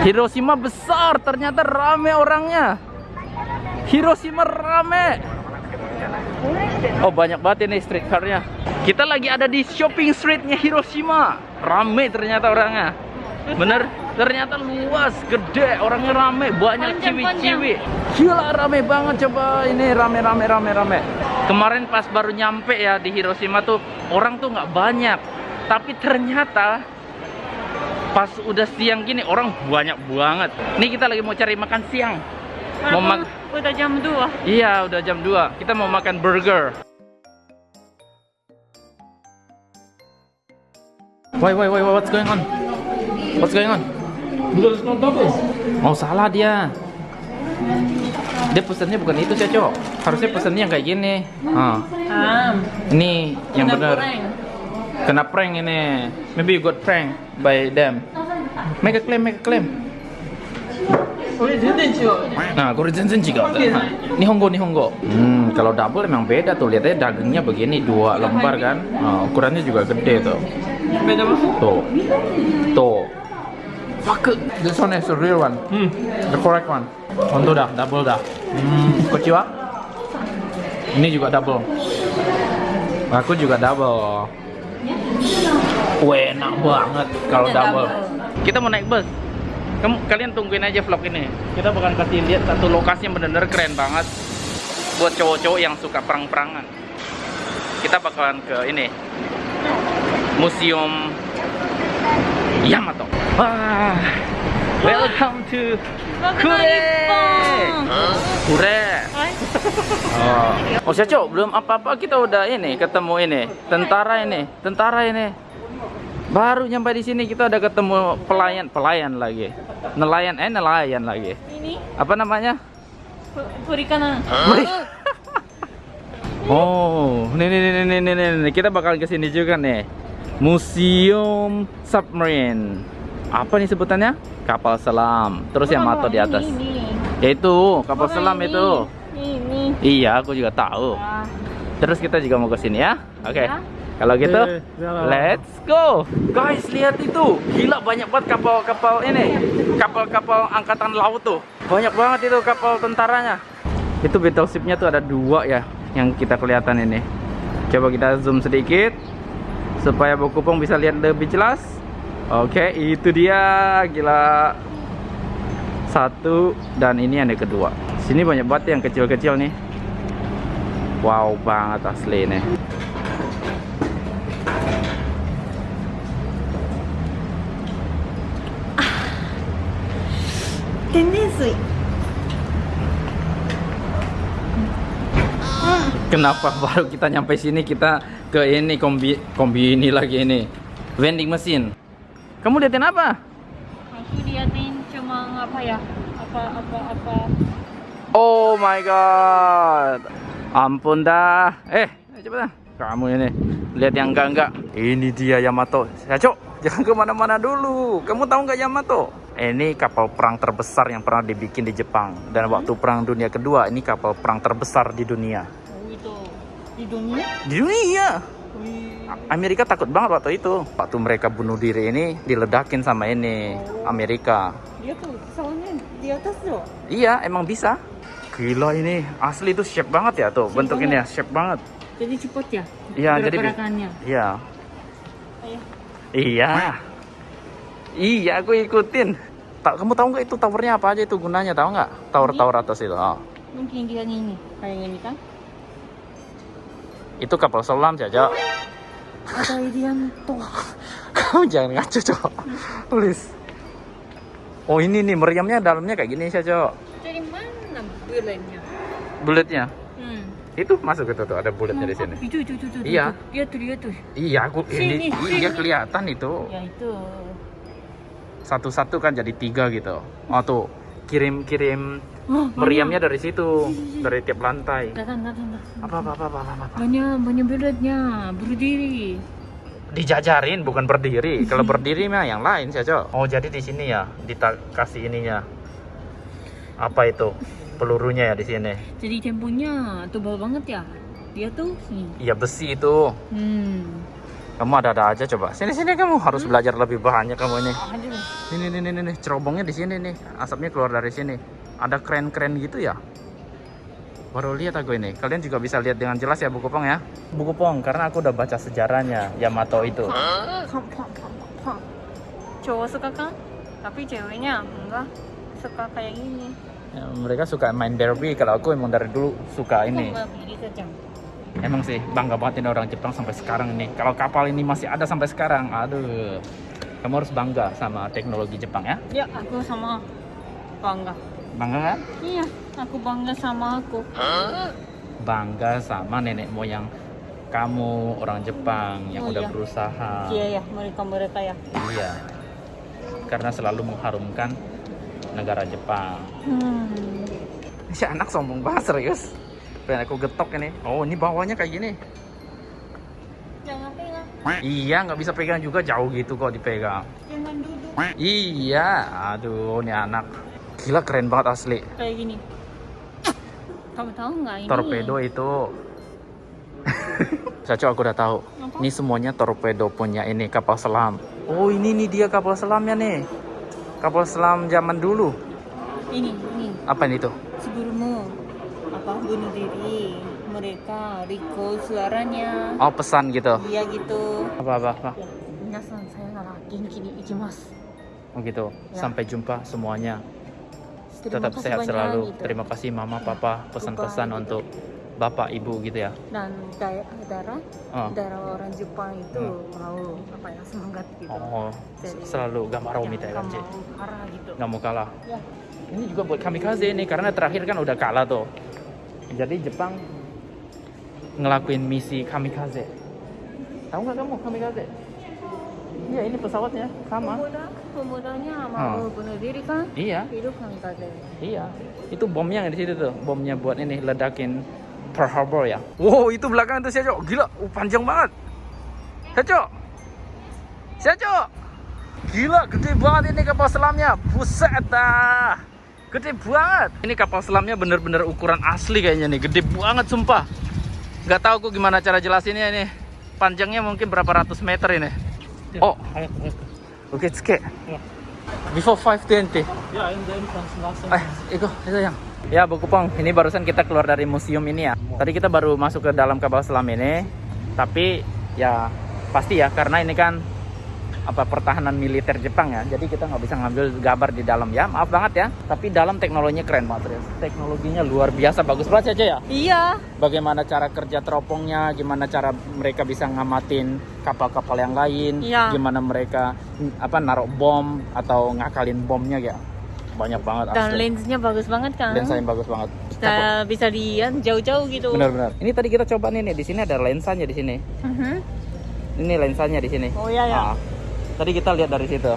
Hiroshima besar, ternyata rame orangnya. Hiroshima rame. Oh banyak banget ini streetcar-nya. Kita lagi ada di shopping streetnya Hiroshima. Rame ternyata orangnya. Bener? Ternyata luas, gede, orangnya rame, banyak ciwi-ciwi. Gila rame banget coba ini rame rame rame rame. Kemarin pas baru nyampe ya di Hiroshima tuh orang tuh nggak banyak. Tapi ternyata pas udah siang gini orang banyak banget. Nih kita lagi mau cari makan siang. Mau mak udah jam 2 Iya, udah jam 2. Kita mau makan burger. Wait, wait, wait, what's going on? What's going on? Oh, salah dia. Dia pesannya bukan itu, sih, Cok. Harusnya pesannya yang kayak gini. Ah, ah ini yang benar. Kena prank ini. Maybe you got prank by them. Make a claim, make a claim. Nah, gorizenzin juga. Ini honggo, ini honggo. Hmm, kalau double emang beda tuh. Lihatnya dagingnya begini dua lembar kan. Nah, ukurannya juga gede tuh. Beda Tuh. Tuh. Fuck This one is the real one. Hmm. The correct one. Untuk dah, double dah. Hmm, kociwa. Ini juga double. Aku juga double. Wah, enak banget kalau double. double. Kita mau naik bus. Kamu kalian tungguin aja vlog ini. Kita bakal kasih lihat satu lokasi yang bener-bener keren banget buat cowok-cowok yang suka perang-perangan. Kita bakalan ke ini. Museum Yamato. Wah. Welcome to Kure. Kure. Oh, oh Syaco, belum apa-apa kita udah ini ketemu ini tentara ini, tentara ini. Baru nyampe di sini kita udah ketemu pelayan, pelayan lagi, nelayan, eh nelayan lagi. Ini Apa namanya? perikanan. Oh, nih nih nih nih nih nih, nih, nih. kita bakal ke sini juga nih. Museum Submarine. Apa nih sebutannya? Kapal selam. Terus yang Oh, mato di atas. Ini. Yaitu kapal Oh, selam ini. itu. Ini. Iya, aku juga tahu. Ah, Terus kita juga mau ke sini ya. Oke. Ya. Kalau gitu, Eh, let's go. Guys, lihat itu. Gila banyak banget kapal-kapal ini. Kapal-kapal angkatan laut tuh. Banyak banget itu kapal tentaranya. Itu battleship-nya tuh ada dua ya yang kita kelihatan ini. Coba kita zoom sedikit supaya Bu Kupong bisa lihat lebih jelas. Oke, itu dia. Gila. Satu dan ini yang kedua. Sini banyak banget yang kecil-kecil nih. Wow banget asli nih. Tendensui. Kenapa baru kita nyampe sini kita ke ini kombi kombi ini lagi ini vending mesin. Kamu liatin apa? Aku liatin cuma apa ya? Apa apa apa. Oh my god. Ampun dah. Eh, coba dah. Kamu ini lihat yang enggak enggak. Ini dia Yamato. Ya cok, jangan ke mana-mana dulu. Kamu tahu nggak Yamato? Ini kapal perang terbesar yang pernah dibikin di Jepang dan waktu perang dunia kedua ini kapal perang terbesar di dunia. Oh itu di dunia. Di dunia. Amerika takut banget waktu itu. Waktu mereka bunuh diri ini diledakin sama ini Amerika. Dia tuh soalnya di atas tuh. Iya, emang bisa. Gila ini asli itu shape banget ya tuh Shape bentuk ini ya, shape banget. Jadi cepat ya. Iya, jadi. Iya. Ayo. Iya. Iya, aku ikutin. Tak, kamu tahu nggak itu towernya apa aja itu gunanya? Tahu nggak? Tower-tower atas itu. Oh. Mungkin kita ini kayak ini kan? Itu kapal selam saja. Ada Irianto. Kamu jangan ngaco, Cok. Please. Oh, ini nih meriamnya dalamnya kayak gini saja. Dari mana bulannya? Bulatnya. Hmm. Itu masuk itu tuh ada bulatnya di sini. Itu itu itu itu. Iya. itu. Dia tuh dia tuh. Iya, aku ini Sini, iya sini. kelihatan itu. Ya itu. Satu-satu kan jadi tiga gitu. Oh tuh, kirim-kirim Oh, meriamnya dari situ, dari tiap lantai. Datang datang datang. Apa apa apa apa apa. apa. Banyak banyak bulatnya berdiri. Dijajarin bukan berdiri. Kalau berdiri mah yang lain saja. Oh, jadi di sini ya, dikasih ininya. Apa itu? Pelurunya ya di sini. Jadi temponya tebal banget ya. Dia tuh. Iya besi itu. Hmm. Kamu ada-ada aja coba. Sini sini kamu harus belajar lebih banyak kamu ini. Aduh. Ini nih nih nih, nih. cerobongnya di sini nih. Asapnya keluar dari sini. Ada keren-keren gitu ya. Baru lihat aku ini. Kalian juga bisa lihat dengan jelas ya buku pong ya. Buku pong karena aku udah baca sejarahnya Yamato itu. Cowok suka kan? Tapi ceweknya enggak suka kayak gini. Ya, mereka suka main derby. Kalau aku emang dari dulu suka ini. Emang sih bangga banget ini orang Jepang sampai sekarang nih. Kalau kapal ini masih ada sampai sekarang, aduh. Kamu harus bangga sama teknologi Jepang ya. Ya, aku sama bangga. Bangga kan? Iya, aku bangga sama aku. Bangga sama nenek moyang kamu orang Jepang yang Oh, udah iya. berusaha. Iya ya, mereka mereka ya. Iya. Karena selalu mengharumkan negara Jepang. Hmm. Si anak sombong banget serius. Pengen aku getok ini. Oh, ini bawahnya kayak gini. Jangan pegang, Iya, nggak bisa pegang juga jauh gitu kok dipegang. jangan duduk Iya, aduh, ini anak. Gila keren banget asli. kayak gini. Kamu tahu nggak ini? Torpedo itu. Caco aku udah tahu. Apa? Ini semuanya torpedo punya ini kapal selam. Oh ini nih dia kapal selamnya nih. Kapal selam zaman dulu. Ini, ini. Apa ini tuh? Apa bunuh diri mereka recall suaranya. Oh pesan gitu. Iya gitu. Apa apa apa. Ya, minasan sayonara, genki ni ikimasu. Oh gitu. Ya. Sampai jumpa semuanya. Terima Tetap kasih sehat banyak, selalu. gitu. Terima kasih mama, papa, pesan-pesan Bye-bye, untuk bapak, ibu gitu ya. Dan darah, Oh. darah orang Jepang itu mau apa ya semangat gitu. Oh, Jadi, selalu Jangan minta kan, gitu. Nggak mau kalah. Ya. Ini juga buat kamikaze nih karena terakhir kan udah kalah tuh. Jadi Jepang ngelakuin misi kamikaze. Tahu nggak kamu kamikaze? Iya ini pesawatnya sama. Pemuda, pemudanya mau Oh. bunuh diri kan? Iya, Hidup kamikaze. iya. Itu bomnya yang di situ tuh. Bomnya buat ini ledakin Pearl Harbor ya. Wow itu belakang tuh Syaco. Gila, uh, panjang banget. Syaco. Syaco. Gila, gede banget ini kapal selamnya. Buset dah. Gede banget. Ini kapal selamnya bener-bener ukuran asli kayaknya nih. Gede banget sumpah. Gak tahu aku gimana cara jelasinnya ini. Panjangnya mungkin berapa ratus meter ini. Oh, oke, okay, Before 520. Yeah, in the entrance last Eh, Iko, itu yang. Ya, Bu Kupong, ini barusan kita keluar dari museum ini ya. Tadi kita baru masuk ke dalam kapal selam ini. Tapi ya pasti ya karena ini kan apa pertahanan militer Jepang ya. Jadi kita nggak bisa ngambil gambar di dalam ya. Maaf banget ya. Tapi dalam teknologinya keren banget serius. Teknologinya luar biasa bagus banget aja ya. Iya. Bagaimana cara kerja teropongnya, gimana cara mereka bisa ngamatin kapal-kapal yang lain, Iya. gimana mereka mm, apa naruh bom atau ngakalin bomnya ya. Banyak banget Dan asli. lensnya bagus banget kan? lensa yang bagus banget. Bisa, bisa lihat jauh-jauh gitu. Benar-benar. Ini tadi kita coba nih, nih di sini ada lensanya di sini. Mhm. Ini lensanya di sini. Oh iya ya. Ah, tadi kita lihat dari situ.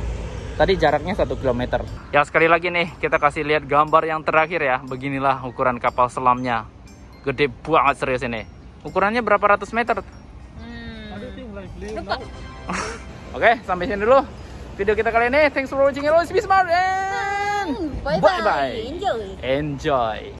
Tadi jaraknya satu kilometer. Ya sekali lagi nih kita kasih lihat gambar yang terakhir ya. Beginilah ukuran kapal selamnya. Gede banget serius ini. Ukurannya berapa ratus meter? Hmm. Oke, sampai sini dulu video kita kali ini. Thanks for watching. Always be smart and Bye bye-bye. Enjoy. enjoy.